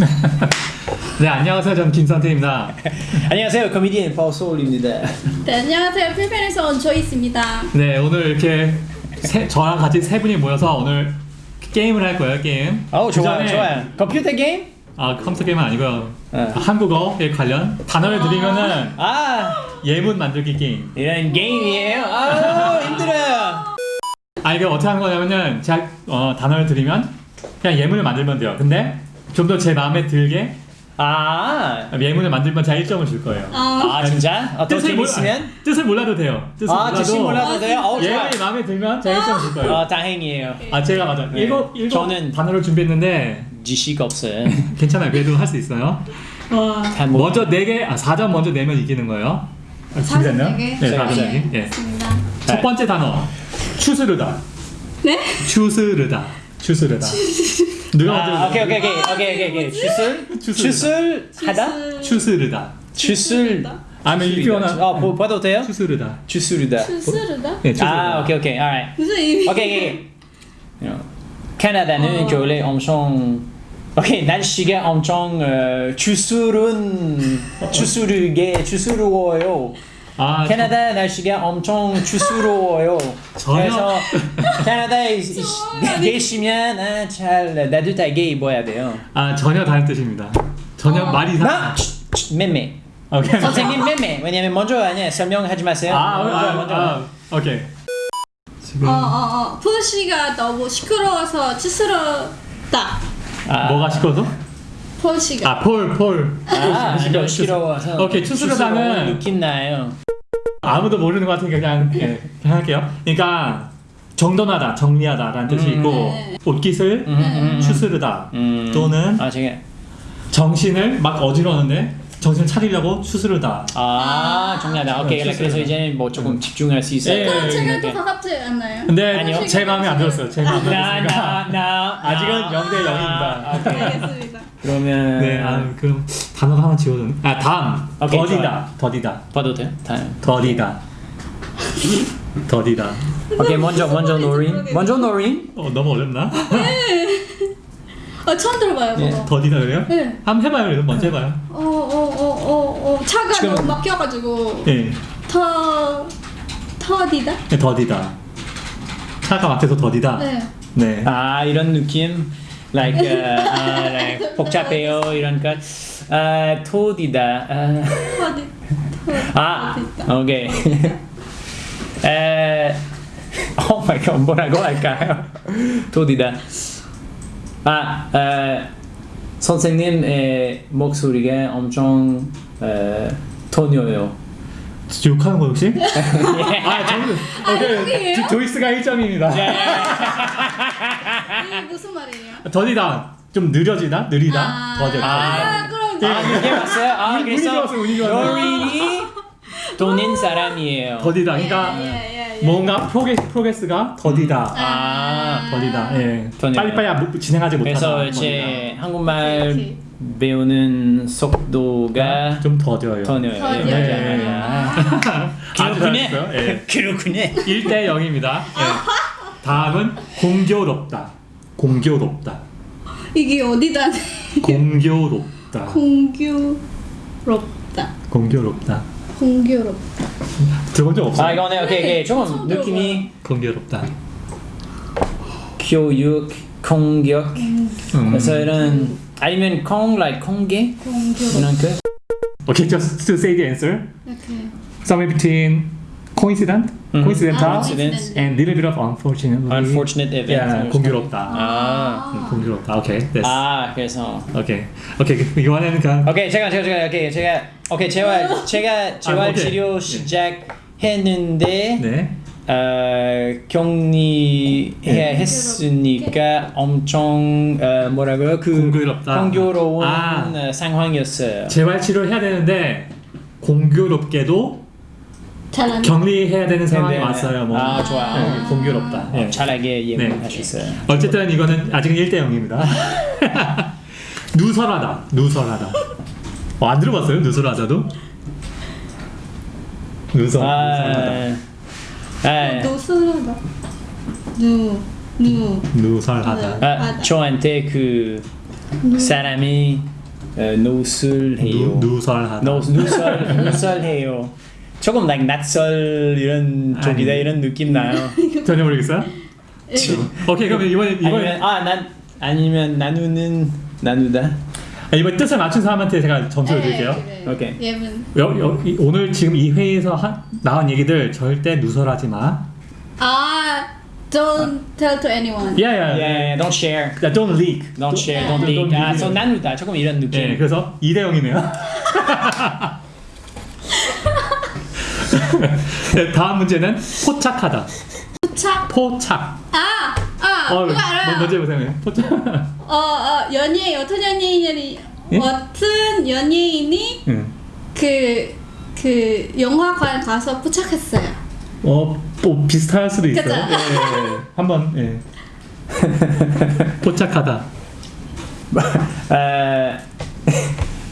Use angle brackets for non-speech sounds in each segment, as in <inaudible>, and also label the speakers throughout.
Speaker 1: <laughs> 네 안녕하세요. 저는 김선태입니다.
Speaker 2: 안녕하세요. 코미디언 파우소울입니다.
Speaker 3: 네, 안녕하세요. 필리핀에서 온 조이스입니다.
Speaker 1: 네 오늘 이렇게 세, 저랑 같이 세 분이 모여서 오늘 게임을 할 거예요 게임.
Speaker 2: 어 좋아요
Speaker 1: 그전에-
Speaker 2: 좋아요. 컴퓨터 게임?
Speaker 1: 아 컴퓨터 게임은 아니고요.
Speaker 2: 어.
Speaker 1: 한국어에 관련 단어를 드리면은
Speaker 2: 아.
Speaker 1: 예문 만들기 게임.
Speaker 2: 이런 게임이에요? 아 힘들어요.
Speaker 1: 아 이게 어떻게 하는 거냐면은 제가 어, 단어를 드리면 그냥 예문을 만들면 돼요. 근데 좀 더 제 마음에 들게
Speaker 2: 아,
Speaker 1: 예문을 만들면 제가 1점을 줄 거예요
Speaker 3: 아,
Speaker 2: 아 진짜? 어, 더
Speaker 1: 뜻을 몰라-
Speaker 2: 재밌으면?
Speaker 1: 뜻을 몰라도 돼요 뜻을
Speaker 2: 아 뜻이 몰라도 돼요? 어
Speaker 1: 예문이 마음에 들면 제가 1점을 줄 거예요
Speaker 2: 아 다행이에요
Speaker 1: 아 제가 맞아
Speaker 2: 네.
Speaker 1: 일곱 일곱
Speaker 2: 저는-
Speaker 1: 단어를 준비했는데
Speaker 2: 지식 없어요 <laughs>
Speaker 1: 괜찮아요 그래도 할 수 있어요
Speaker 3: 와.
Speaker 1: 먼저 4개, 아 4점 먼저 내면 이기는 거예요 아, 준비됐나요?
Speaker 3: 네 개?
Speaker 1: 네 4점
Speaker 2: 네.
Speaker 1: 4개 예.
Speaker 3: 있습니다.
Speaker 1: 첫 번째 단어 추스르다
Speaker 3: 네?
Speaker 1: 추스르다 추스르다
Speaker 2: 아 오케이 오케이 오케이. 오케이 오케이 오케이? 추술.
Speaker 1: 추술
Speaker 2: 하다?
Speaker 1: 추스르다.
Speaker 2: 추술?
Speaker 1: 아니면 이표현은
Speaker 2: 어 보- 봐도 돼요?
Speaker 1: 추스르다.
Speaker 3: 추스르다?
Speaker 1: 네, 추스르다.
Speaker 2: 아 오케이 오케이. Alright.
Speaker 3: 무슨 의미?
Speaker 2: 오케이 오케이. 캐나다는 겨울에 엄청 오케이. 날씨가 엄청 어, 추스른 추스르게 추스러워요.
Speaker 1: 아,
Speaker 2: 캐나다 날씨가 엄청 추스러워요. 그래서 캐나다에 <laughs> 계시면 아, 잘 따뜻하게 입어야 돼요.
Speaker 1: 아 전혀 다른 뜻입니다 전혀
Speaker 3: 어.
Speaker 1: 말이 이상
Speaker 2: 나 치, 매매
Speaker 1: 오케이
Speaker 2: 선생님 매매 왜냐면 먼저 아니야 설명하지 마세요.
Speaker 1: 아,
Speaker 2: 먼저,
Speaker 1: 아,
Speaker 2: 먼저.
Speaker 1: 아, 오케이 지금
Speaker 3: 어, 어, 어. 폴시가 너무 시끄러워서 추스럽다.
Speaker 2: 아,
Speaker 1: 뭐가 시끄러서?
Speaker 3: 폴시가.
Speaker 1: 아 폴 폴
Speaker 2: 아, 이거 시끄러워서
Speaker 1: 오케이, 추스르다는-
Speaker 2: 느낌 나요.
Speaker 1: 아무도 모르는 것 같으니까 그냥, 예, 할게요. 그러니까 정돈하다, 정리하다라는 뜻이
Speaker 2: 음.
Speaker 1: 있고
Speaker 3: 네.
Speaker 1: 옷깃을
Speaker 2: 음, 음, 음.
Speaker 1: 추스르다
Speaker 2: 음.
Speaker 1: 또는
Speaker 2: 아
Speaker 1: 정신을 막 어지러는데 정신을 차리려고 추스르다.
Speaker 2: 아 정리하다. 오케이
Speaker 1: 추스르다.
Speaker 2: 그래서 이제 뭐 조금 집중할 수 있어요.
Speaker 1: 예, 예,
Speaker 3: 제가
Speaker 2: 예.
Speaker 3: 또 가깝지 않나요?
Speaker 1: 근데
Speaker 2: 아니요.
Speaker 1: 제 마음에 안 들었어요. 제 마음에 안 들었으니까 <laughs> 아직은 0대 0입니다.
Speaker 2: 아, 오케이.
Speaker 3: 알겠습니다.
Speaker 2: 그러면
Speaker 1: 네, 아, 그럼 단어가 하나 지워졌네. 아 다음
Speaker 2: 오케이,
Speaker 1: 더디다, 더디다,
Speaker 2: 봐도 돼요? 다음.
Speaker 1: 더디다, 더디다.
Speaker 2: 오케이 먼저 먼저 노린. 먼저 노린.
Speaker 1: 어 너무 어렵나?
Speaker 3: 어, 처음 들어봐요,
Speaker 2: 예.
Speaker 3: 그거.
Speaker 1: 더디다 그래요?
Speaker 3: 네.
Speaker 1: 한번 해봐요. 그래도 먼저 해봐요.
Speaker 3: 어, 어. 차가
Speaker 2: 지금-
Speaker 3: 너무 막혀가지고.
Speaker 1: 예,
Speaker 3: 터, 터디다?
Speaker 1: 네, 더디다. 차가 막혀서 더디다.
Speaker 3: 네.
Speaker 1: 네.
Speaker 2: 아 이런 느낌. like, uh, <laughs> 아, like 복잡해요 이런 것. 아 토디다. 아,
Speaker 3: 터디.
Speaker 2: 아
Speaker 3: 터디다.
Speaker 2: 오케이. <laughs> 에, 오 마이 갓 뭐라고 할까요? 토디다. 아, 에, 선생님의 목소리가 엄청 에, 토녀요.
Speaker 1: 욕하는 거 혹시? <laughs> 아, 저는
Speaker 3: 아니에요?
Speaker 1: 조- 조이스가 1점입니다.
Speaker 3: 이게 무슨 말이에요?
Speaker 1: 더디다. 좀 느려지다, 느리다,
Speaker 3: 아,
Speaker 1: 더디다.
Speaker 3: 아, 그럼
Speaker 2: 아, 그게 맞어요? 아,
Speaker 1: 운이
Speaker 2: 그래서
Speaker 1: 좋았어요, 운이 좋았어요.
Speaker 2: 노린이 돈인 사람이에요.
Speaker 1: 더디다. 그러니까
Speaker 3: 예, 예, 예.
Speaker 1: 뭔가 프로게, 프로게스가 더디다.
Speaker 2: 아,
Speaker 1: 더디다. 예.
Speaker 2: 더디다.
Speaker 1: 빨리빨리 안- 진행하지 못하다.
Speaker 2: 그래서 이제 한국말
Speaker 3: 오케이.
Speaker 2: 배우는 속도가
Speaker 1: 좀 더뎌요.
Speaker 2: 토녀요.
Speaker 3: 더뎌요.
Speaker 1: 네.
Speaker 3: 아.
Speaker 1: 아주 잘했어요. 예. <laughs>
Speaker 2: 그렇군요.
Speaker 1: 1대 0입니다. 예. 다음은 공교롭다. 공교롭다.
Speaker 3: 이게 어디다?
Speaker 1: 공교롭다.
Speaker 3: 공교롭다.
Speaker 1: 공교롭다.
Speaker 3: 공교롭다.
Speaker 1: 들어본 적 없어요?
Speaker 2: 아 이거네 오케이 오케이 조금
Speaker 3: 처음
Speaker 2: 느낌이
Speaker 1: 공교롭다.
Speaker 2: 교육 공격
Speaker 1: 음.
Speaker 2: 그래서 이런 아니면 콩 like. 이런 그
Speaker 1: Okay, just to say the answer.
Speaker 3: 이렇게.
Speaker 1: Somewhere between coincident,
Speaker 2: Mhm.
Speaker 1: coincidental,
Speaker 3: 아,
Speaker 2: coincidence.
Speaker 1: and little bit of unfortunately.
Speaker 2: unfortunate event.
Speaker 1: Yeah, 공교롭다.
Speaker 2: 아.
Speaker 1: 음, 공교롭다. Okay, 됐어.
Speaker 2: 아 그래서
Speaker 1: Okay, okay. 이거는 그냥
Speaker 2: 오케이 제가 제가 제가 오케이 제가 오케이 재활 제가 재활
Speaker 1: 아.
Speaker 2: 치료
Speaker 1: 네.
Speaker 2: 시작했는데
Speaker 1: 네.
Speaker 2: 어, 격리해
Speaker 1: 네.
Speaker 2: 했으니까 엄청 어, 뭐라고요 그
Speaker 1: 공교롭다.
Speaker 2: 공교로운
Speaker 1: 아.
Speaker 2: 어, 상황이었어요.
Speaker 1: 재활 치료를 해야 되는데 공교롭게도
Speaker 3: 잘안
Speaker 1: 격리해야 되는 상황이
Speaker 2: 네, 네, 네.
Speaker 1: 왔어요. 뭐.
Speaker 2: 아 좋아.
Speaker 1: 네, 공교롭다. 예.
Speaker 2: 잘하게 예문하셨어요.
Speaker 1: 어쨌든 이거는 아직은 1대 0입니다. <laughs> 누설하다. 누설하다. 어, 안 들어봤어요? 누설하다도? 누설. 누설하다.
Speaker 2: 아, 아,
Speaker 3: 노스하다. 누, 누.
Speaker 1: 누설하다.
Speaker 2: 아, 저한테 그 사람이 어, 노술해요.
Speaker 1: 누, 누설하다.
Speaker 2: 노, 누설 누설해요. 조금 like 낯설 이런 쪽이다. 이런 느낌 나요. <laughs>
Speaker 1: 전혀 모르겠어요? 오케이 그럼 이번 이번
Speaker 2: 아니면 아난 아니면 나누는 나누다.
Speaker 1: 아, 이번 뜻을 맞춘 사람한테 제가 점수를 드릴게요.
Speaker 3: 네, 그래.
Speaker 2: 오케이.
Speaker 3: 예문.
Speaker 1: 여, 여, 이- 오늘 지금 이 회의에서 한, 나온 얘기들 절대 누설하지 마.
Speaker 3: 아, don't tell to anyone.
Speaker 1: 야야.
Speaker 2: Yeah, don't share.
Speaker 1: 야, don't leak.
Speaker 2: Don't share, don't
Speaker 1: don't
Speaker 2: leak. 아, so 나누다. 조금 이런 느낌.
Speaker 1: 네, 그래서 2대 0이네요. <laughs> <laughs> 네, 다음 문제는 포착하다.
Speaker 3: 포착.
Speaker 1: 포착.
Speaker 3: 아, 아,
Speaker 1: 어,
Speaker 3: 그거 알아요.
Speaker 1: 먼저 해보세요. 포착.
Speaker 3: 어, 어, 연예인 어떤 연예인이
Speaker 1: 예?
Speaker 3: 어떤 연예인이
Speaker 1: 응.
Speaker 3: 그, 그 영화관 가서 포착했어요.
Speaker 1: 어, 뭐 비슷할 수도 있어요. 예, 예, 예. 한번 예. <laughs> 포착하다.
Speaker 2: 어,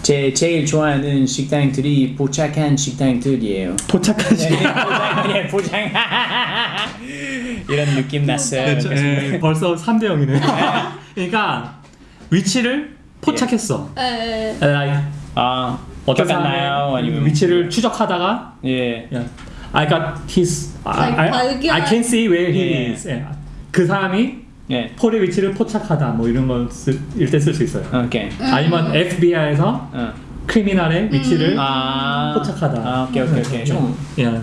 Speaker 2: 제 제일 좋아하는 식당들이 포착한 식당들이에요.
Speaker 1: 포착한 시
Speaker 2: 네, 포장, 네, 포장. <laughs> 이런 느낌 났어요.
Speaker 1: 네, 저- 예, 벌써 3대 0이네요. <laughs> 그러니까 위치를 포착했어.
Speaker 3: 에,
Speaker 1: like
Speaker 2: 아,
Speaker 1: 어떤
Speaker 2: 기억나요?
Speaker 1: 사람의
Speaker 2: 아니면
Speaker 1: 위치를 추적하다가
Speaker 2: 예.
Speaker 1: 야, I got his I, I. I can see where he
Speaker 2: 예.
Speaker 1: is. 예. 그 사람이
Speaker 2: 예.
Speaker 1: 폴의 위치를 포착하다 뭐 이런 걸일때 쓸 수 있어요.
Speaker 2: 오케이.
Speaker 1: 아니면 FBI에서
Speaker 2: 어.
Speaker 1: 크리미널의 위치를
Speaker 2: 아.
Speaker 1: 포착하다.
Speaker 2: 아, 오케이, 오케이, 오케이. 좀
Speaker 1: 예.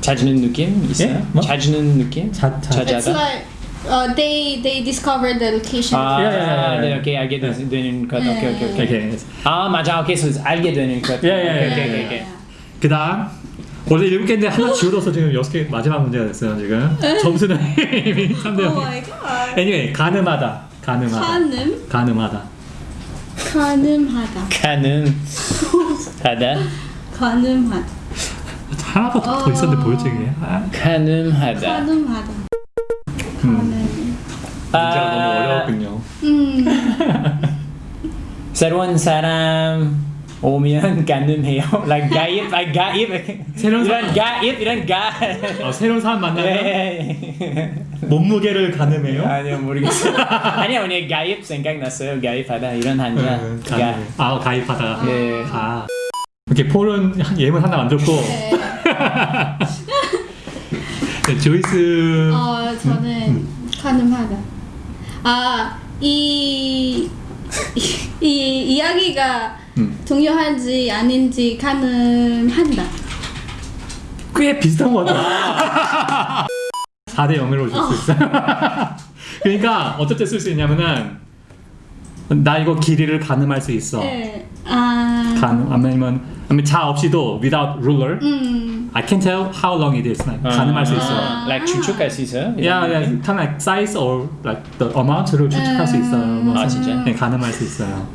Speaker 2: 찾는 느낌 있어요?
Speaker 1: 예? 뭐?
Speaker 2: 찾는 느낌?
Speaker 1: 자- 자-
Speaker 3: like uh, they they discovered the location.
Speaker 2: 아,
Speaker 1: 예, 예, 예.
Speaker 2: 네, 오케이, 알게 되- 되는 것. 오케이, 오케이, 오케이.
Speaker 1: 오케이.
Speaker 2: 아, 맞아. 오케이, 그래서 알게 되는 것.
Speaker 1: 예, 예, 예,
Speaker 2: 오케이,
Speaker 1: 예, 예. 그다음 원래 일곱 개인데 하나 지워져서 지금 여섯 개 마지막 문제가 됐어요 지금 점수는 <laughs> 이미 3대
Speaker 3: Oh
Speaker 1: 0.
Speaker 3: my god.
Speaker 1: anyway 가늠하다 가늠하다
Speaker 3: 가늠
Speaker 1: 가늠하다
Speaker 3: 가늠하다.
Speaker 2: 가는 하다.
Speaker 3: 가늠하다.
Speaker 1: 하나가 더 있었는데 보였지 그게 아,
Speaker 2: 가늠하다.
Speaker 3: 가늠하다. 가늠.
Speaker 1: 문제가 너무 어려웠군요
Speaker 3: 음. <laughs>
Speaker 2: 새로운 사람 오면 가늠해요. <laughs> like 가입, like 가입.
Speaker 1: 새로운
Speaker 2: 이런 가입, 이런 가.
Speaker 1: 어, 새로운 사람 만나면
Speaker 2: 예.
Speaker 1: 몸무게를 가늠해요
Speaker 2: 아니요 모르겠어요. <laughs> 아니요 오늘 가입 생각났어요. 가입하다 이런 한자.
Speaker 1: 음,
Speaker 2: 가.
Speaker 1: 가늠. 아 가입하다
Speaker 2: 네.
Speaker 1: 가 이렇게 폴은 예문 하나 만들고
Speaker 3: 네. <laughs>
Speaker 1: 네, 조이스
Speaker 3: 어, 저는 가늠하다. 아, 이, 이 이야기가
Speaker 1: 음.
Speaker 3: 중요한지 아닌지 가늠한다.
Speaker 1: 꽤 비슷한 것 같아요 <laughs> 4대 0으로 줄 수 있어요 <laughs> 그러니까 때쓸수 있냐면은 나 이거 길이를 가늠할 수 있어
Speaker 3: 네. 아,
Speaker 1: 가늠 아니면 아니면 자 없이도 without ruler
Speaker 3: 음,
Speaker 1: I can tell how long it is like, 가늠할 수 있어
Speaker 3: 아.
Speaker 2: like 추측할 수 있어요?
Speaker 1: 야, 야, kind of like size or like the amount를 추측할 수 있어요. 뭐
Speaker 2: 아, 진짜?
Speaker 1: 네, 가늠할 수 있어요.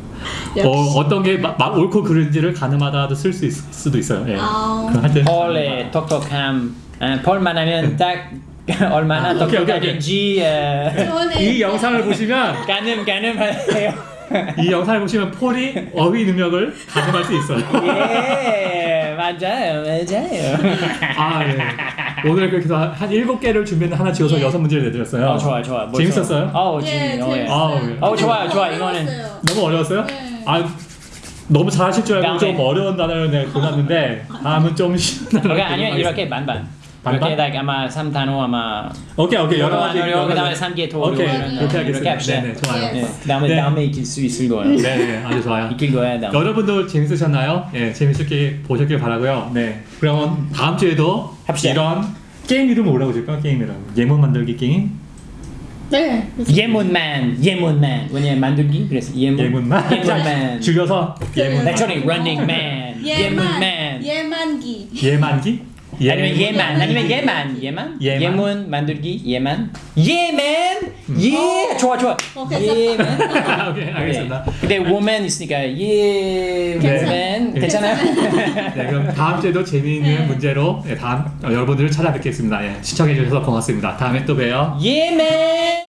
Speaker 1: 어, 어떤 게 마, 마, 옳고 그른지를 가늠하다도 쓸 수 있을 수도 있어요. 예.
Speaker 3: 아.
Speaker 1: 그럼 하여튼
Speaker 2: 폴의 톡톡함. 아, 폴만 하면 딱 <laughs> 얼마나
Speaker 1: 오케이, 오케이, 오케이.
Speaker 2: 똑똑하든지 어,
Speaker 3: 저는
Speaker 1: 이 영상을 보시면 <laughs>
Speaker 2: 가늠 가늠해요.
Speaker 1: 이 영상을 보시면 폴이 어휘 능력을 가늠할 수 있어요.
Speaker 2: 예 맞아요 맞아요.
Speaker 1: 아, 네. 오늘 그렇게 해서 한 일곱 개를 준비했는데 하나 지워서
Speaker 3: 예.
Speaker 1: 여섯 문제를 내드렸어요.
Speaker 2: 어 좋아 좋아. 뭐
Speaker 1: 재밌었어요?
Speaker 2: 좋아. 어
Speaker 3: 예,
Speaker 2: 재밌. 어, 예.
Speaker 1: 아우, 예.
Speaker 2: 어, 좋아요, 좋아. 이거는-.
Speaker 1: 너무 어려웠어요?
Speaker 3: 네.
Speaker 1: 아, 너무 잘하실 줄 알고
Speaker 2: 다음에.
Speaker 1: 좀 어려운 단어를 내가 골랐는데 다음은 좀 쉬운 단어를
Speaker 2: 오케이 아니면. 이렇게 반반.
Speaker 1: 반반?
Speaker 2: 이렇게 like 아마 3단어 아마
Speaker 1: 오케이 오케이 여러 가지
Speaker 2: 단어요, 그다음에 3개 도로
Speaker 1: 오케이 그렇게.
Speaker 2: 이렇게 합시다.
Speaker 1: 네네 좋아요.
Speaker 3: 예.
Speaker 2: 네, 그다음에
Speaker 1: 네.
Speaker 2: 다음에 이길 수 있을 거예요.
Speaker 1: 네네 <laughs> 아주 좋아요.
Speaker 2: 이길 거야 다음.
Speaker 1: 여러분도 재밌으셨나요? 예 재밌게 보셨길 바라고요. 네 그럼 다음 주에도
Speaker 2: 합시다.
Speaker 1: 이런 게임 이름 뭐라고 줄까? 게임 이름 예문 만들기 게임
Speaker 3: 네.
Speaker 2: 예문만 예문만 왜냐면 만들기 그래서 예문
Speaker 1: 예문만
Speaker 2: 예문만
Speaker 1: 줄여서 예문
Speaker 2: Actually running man. 예문만
Speaker 3: 예만기.
Speaker 1: 예만기
Speaker 2: 아니면 예만 아니면 예만 예만
Speaker 1: 예만?
Speaker 2: 예문 만들기 예만 예맨 예 좋아 좋아
Speaker 3: 어.
Speaker 2: 예맨 <laughs>
Speaker 1: 오케이 알겠습니다.
Speaker 2: 근데 woman 있으니까 예맨 괜찮아요? <laughs>
Speaker 1: 네 그럼 다음 주에도 재미있는 문제로 예, 다음 어, 여러분들을 찾아뵙겠습니다. 예, 시청해 주셔서 고맙습니다. 다음에 또 봬요.
Speaker 2: 예맨